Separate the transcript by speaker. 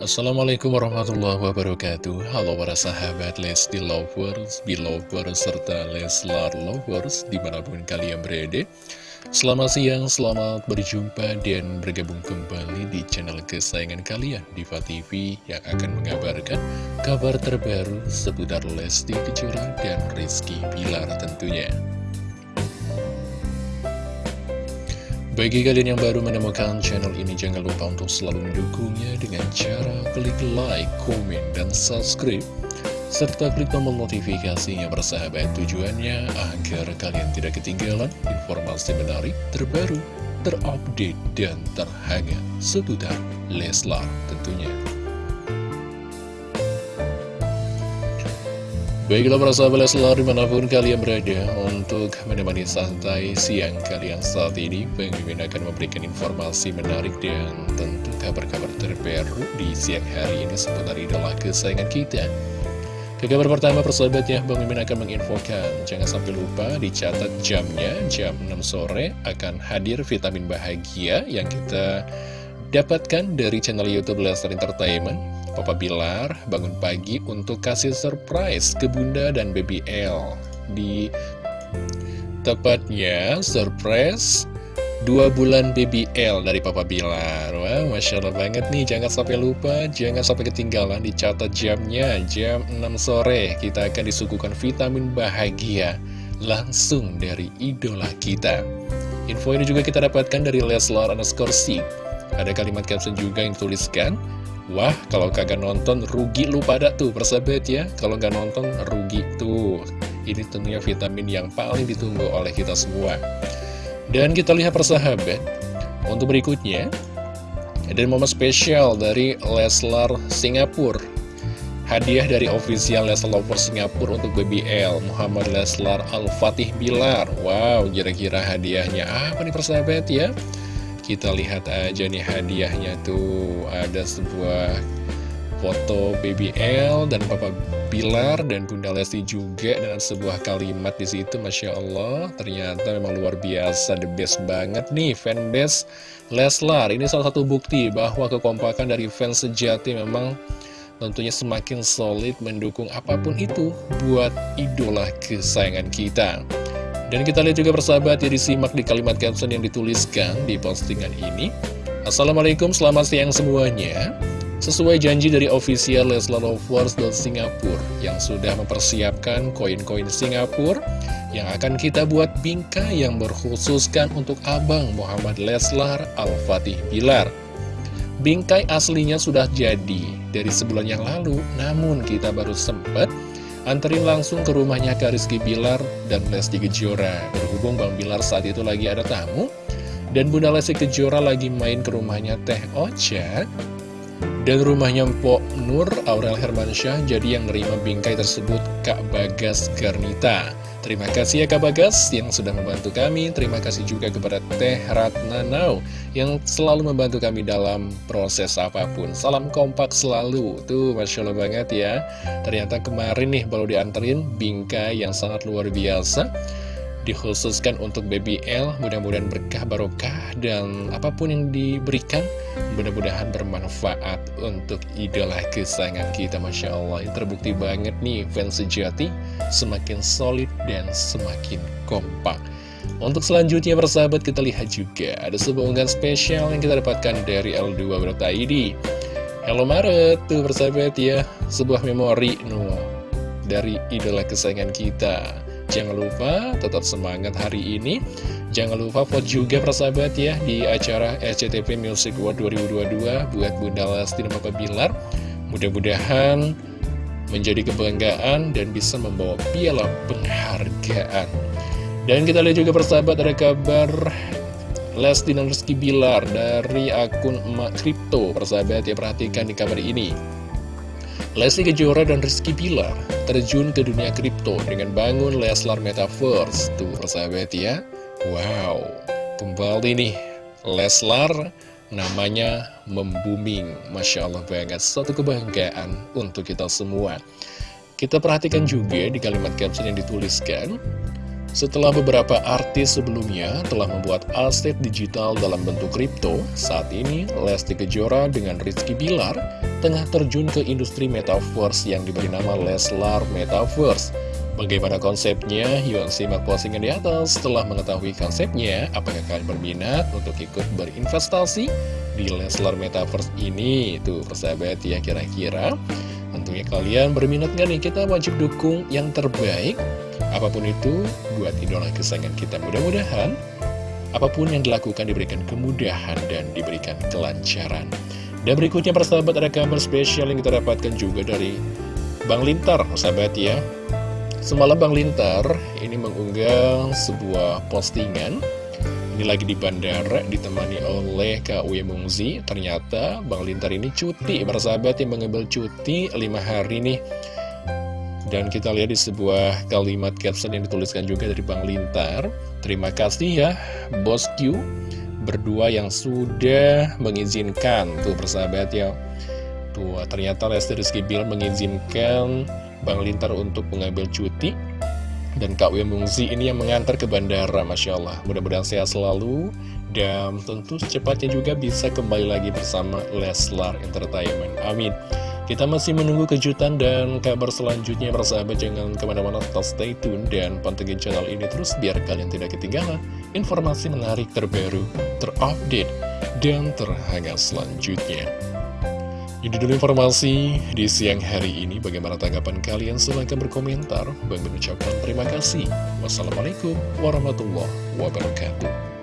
Speaker 1: Assalamualaikum warahmatullahi wabarakatuh. Halo para sahabat Lesti Lovers, Belovers, serta Leslar Lovers di mana pun kalian berada. Selamat siang, selamat berjumpa dan bergabung kembali di channel kesayangan kalian Diva TV yang akan mengabarkan kabar terbaru seputar Lesti Kejora dan Rizky Pilar tentunya Bagi kalian yang baru menemukan channel ini, jangan lupa untuk selalu mendukungnya dengan cara klik like, komen, dan subscribe. Serta klik tombol notifikasinya bersahabat tujuannya agar kalian tidak ketinggalan informasi menarik, terbaru, terupdate, dan terhangat seputar Leslar tentunya. Baiklah para sahabat Leslar di mana pun kalian berada untuk menemani santai siang kalian saat ini. Pengen akan memberikan informasi menarik dan tentu kabar-kabar terbaru di siang hari ini seputar idola kesayangan kita. Ke kabar pertama persahabatnya Bang Mimin akan menginfokan. Jangan sampai lupa dicatat jamnya jam 6 sore akan hadir vitamin bahagia yang kita dapatkan dari channel Youtube Leslar Entertainment Papa Bilar bangun pagi untuk kasih surprise ke Bunda dan Baby L Di tepatnya surprise dua bulan Baby L dari Papa Bilar. Wah, Masya Allah banget nih, jangan sampai lupa, jangan sampai ketinggalan Dicatat jamnya, jam 6 sore. Kita akan disuguhkan vitamin bahagia Langsung dari idola kita. Info ini juga kita dapatkan dari Leslar underscore Ada kalimat caption juga yang tuliskan Wah, kalau kagak nonton rugi lu pada tuh persahabat ya. Kalau nggak nonton rugi tuh. Ini tentunya vitamin yang paling ditunggu oleh kita semua. Dan kita lihat persahabat Untuk berikutnya Ada momen spesial dari Leslar Singapura. Hadiah dari official Leslar Lover Singapura untuk BBL Muhammad Leslar Al-Fatih Bilar. Wow, kira-kira hadiahnya apa nih persahabat ya kita lihat aja nih hadiahnya tuh. Ada sebuah foto BBL dan Papa Bilar dan Bunda Lesti juga dengan sebuah kalimat di situ Masya Allah. Ternyata memang luar biasa the best banget nih fanbase Leslar. Ini salah satu bukti bahwa kekompakan dari fans sejati memang tentunya semakin solid mendukung apa pun itu buat idola kesayangan kita dan kita lihat juga persahabat ya disimak di kalimat caption yang dituliskan di postingan ini. Assalamualaikum selamat siang semuanya. Sesuai janji dari official Leslar Lovers Singapura Yang sudah mempersiapkan koin-koin Singapura Yang akan kita buat bingkai yang berkhususkan untuk Abang Muhammad Leslar Al-Fatih Bilar. Bingkai aslinya sudah jadi dari sebulan yang lalu Namun kita baru sempat Anterin langsung ke rumahnya Kak Rizky Bilar dan Lesti Kejora. Berhubung Bang Bilar saat itu lagi ada tamu Dan Bunda Lesti Kejora lagi main ke rumahnya Teh Ocha Dan rumahnya Mpok Nur Aurel Hermansyah Jadi yang nerima bingkai tersebut Kak Bagas Garnita. Terima kasih ya Kak Bagas yang sudah membantu kami. Terima kasih juga kepada Teh Ratna Now Yang selalu membantu kami dalam proses apa pun. Salam kompak selalu. Tuh Masya Allah banget ya. Ternyata kemarin nih baru dianterin bingkai yang sangat luar biasa. Dikhususkan untuk BBL mudah-mudahan berkah barokah dan apa pun yang diberikan mudah-mudahan bermanfaat untuk idola kesayangan kita Masya Allah. Ini terbukti banget nih fans sejati semakin solid dan semakin kompak. Untuk selanjutnya persahabat kita lihat juga ada sebuah unggahan spesial yang kita dapatkan dari L2.id Hello Maret. Tuh persahabat ya. Sebuah memori no, dari idola kesayangan kita Jangan lupa tetap semangat hari ini. Jangan lupa vote juga persahabat ya Di acara SCTV Music World 2022 Buat Bunda Lesti dan Papa Bilar. Mudah-mudahan menjadi kebanggaan dan bisa membawa piala penghargaan. Dan kita lihat juga persahabat ada kabar Lesti dan Rizky Bilar dari akun Emak Kripto. Persahabat ya perhatikan di kabar ini Lesti Kejora dan Rizky Bilar terjun ke dunia kripto dengan bangun Leslar Metaverse. Tuh, persahabat ya. Wow, kembali nih Leslar namanya membuming. Masya Allah banget, suatu kebanggaan untuk kita semua. Kita perhatikan juga di kalimat caption yang dituliskan. Setelah beberapa artis sebelumnya telah membuat aset digital dalam bentuk kripto, saat ini Lesti Kejora dengan Rizky Bilar tengah terjun ke industri metaverse yang diberi nama Leslar Metaverse. Bagaimana konsepnya? Yuk simak postingan di atas. Setelah mengetahui konsepnya, apakah kalian berminat untuk ikut berinvestasi di Leslar Metaverse ini? Tuh persahabat ya kira-kira. Tentunya kalian berminat gak nih? Kita wajib dukung yang terbaik Apa pun itu, buat idola kesayangan kita mudah-mudahan apa pun yang dilakukan diberikan kemudahan dan diberikan kelancaran. Dan berikutnya persahabat ada kabar spesial yang kita dapatkan juga dari Bang Lintar, sahabat ya. Semalam Bang Lintar ini mengunggah sebuah postingan. Ini lagi di bandara ditemani oleh Kak Mungzi. Ternyata Bang Lintar ini cuti Bersahabat yang mengambil cuti 5 hari nih. Dan kita lihat di sebuah kalimat caption yang dituliskan juga dari Bang Lintar. Terima kasih ya Bos Q Berdua yang sudah mengizinkan Tuh persahabat ya. Tuh ternyata Lesti Rizky Bill mengizinkan Bang Lintar untuk mengambil cuti. Dan Kak Mungzi ini yang mengantar ke bandara Masya Allah. Mudah-mudahan sehat selalu. Dan tentu secepatnya juga bisa kembali lagi bersama Leslar Entertainment. Amin kita masih menunggu kejutan dan kabar selanjutnya persahabat jangan ke mana-mana tetap stay tune dan pantengin channel ini terus biar kalian tidak ketinggalan informasi menarik terbaru, terupdate, dan terhangat selanjutnya. Ini dulu informasi di siang hari ini. Bagaimana tanggapan kalian? Silahkan berkomentar. Bang mengucapkan terima kasih. Wassalamualaikum warahmatullahi wabarakatuh.